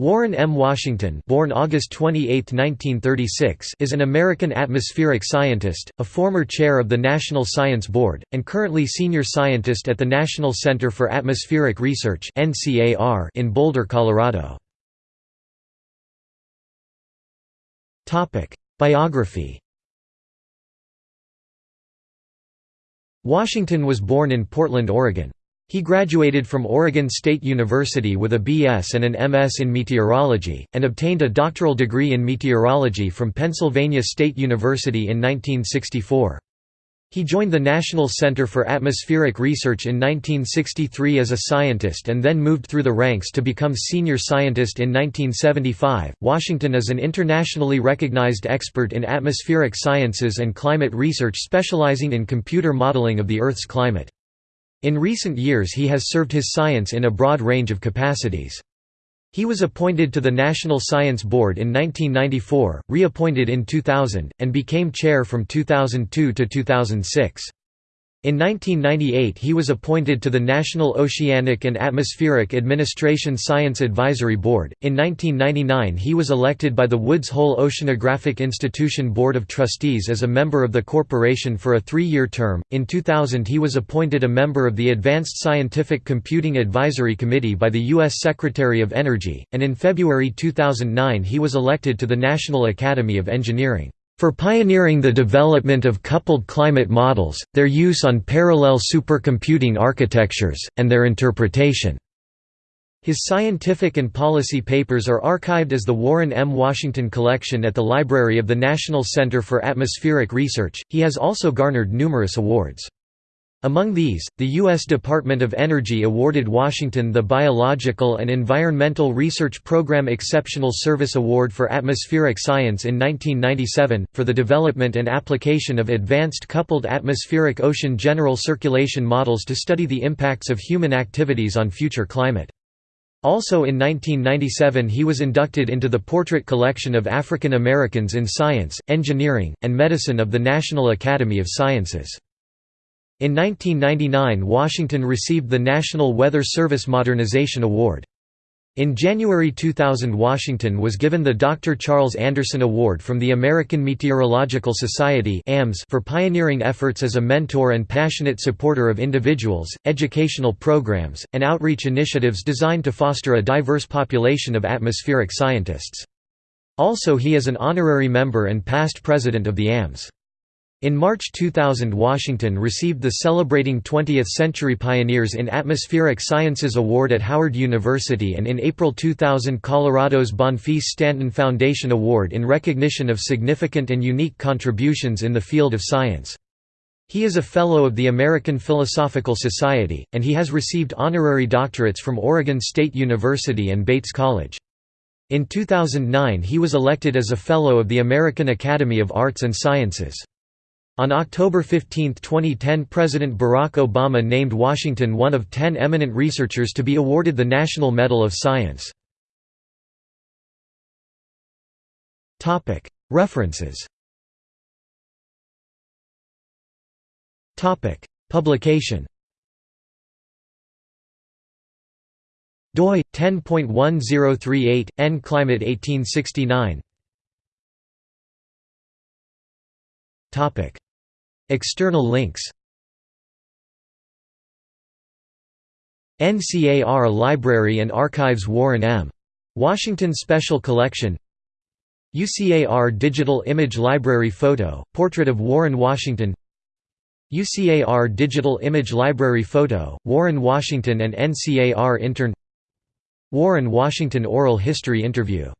Warren M. Washington born August 28, 1936, is an American atmospheric scientist, a former chair of the National Science Board, and currently senior scientist at the National Center for Atmospheric Research in Boulder, Colorado. Biography Washington was born in Portland, Oregon. He graduated from Oregon State University with a B.S. and an M.S. in meteorology, and obtained a doctoral degree in meteorology from Pennsylvania State University in 1964. He joined the National Center for Atmospheric Research in 1963 as a scientist and then moved through the ranks to become senior scientist in 1975. Washington is an internationally recognized expert in atmospheric sciences and climate research specializing in computer modeling of the Earth's climate. In recent years he has served his science in a broad range of capacities. He was appointed to the National Science Board in 1994, reappointed in 2000, and became chair from 2002 to 2006. In 1998 he was appointed to the National Oceanic and Atmospheric Administration Science Advisory Board. In 1999 he was elected by the Woods Hole Oceanographic Institution Board of Trustees as a member of the corporation for a three-year term. In 2000 he was appointed a member of the Advanced Scientific Computing Advisory Committee by the U.S. Secretary of Energy, and in February 2009 he was elected to the National Academy of Engineering for pioneering the development of coupled climate models, their use on parallel supercomputing architectures, and their interpretation. His scientific and policy papers are archived as the Warren M. Washington Collection at the Library of the National Center for Atmospheric Research. He has also garnered numerous awards. Among these, the U.S. Department of Energy awarded Washington the Biological and Environmental Research Program Exceptional Service Award for Atmospheric Science in 1997, for the development and application of advanced coupled atmospheric ocean general circulation models to study the impacts of human activities on future climate. Also in 1997 he was inducted into the Portrait Collection of African Americans in Science, Engineering, and Medicine of the National Academy of Sciences. In 1999 Washington received the National Weather Service Modernization Award. In January 2000 Washington was given the Dr. Charles Anderson Award from the American Meteorological Society for pioneering efforts as a mentor and passionate supporter of individuals, educational programs, and outreach initiatives designed to foster a diverse population of atmospheric scientists. Also he is an honorary member and past president of the AMS. In March 2000 Washington received the Celebrating 20th Century Pioneers in Atmospheric Sciences Award at Howard University and in April 2000 Colorado's Bonfils Stanton Foundation Award in recognition of significant and unique contributions in the field of science. He is a Fellow of the American Philosophical Society, and he has received honorary doctorates from Oregon State University and Bates College. In 2009 he was elected as a Fellow of the American Academy of Arts and Sciences. On October 15, 2010 President Barack Obama named Washington one of ten eminent researchers to be awarded the National Medal of Science. References. Publication. Doi 10.1038 n climate 1869 topic External links NCAR Library and Archives Warren M. Washington Special Collection UCAR Digital Image Library Photo, Portrait of Warren Washington UCAR Digital Image Library Photo, Warren Washington and NCAR Intern Warren Washington Oral History Interview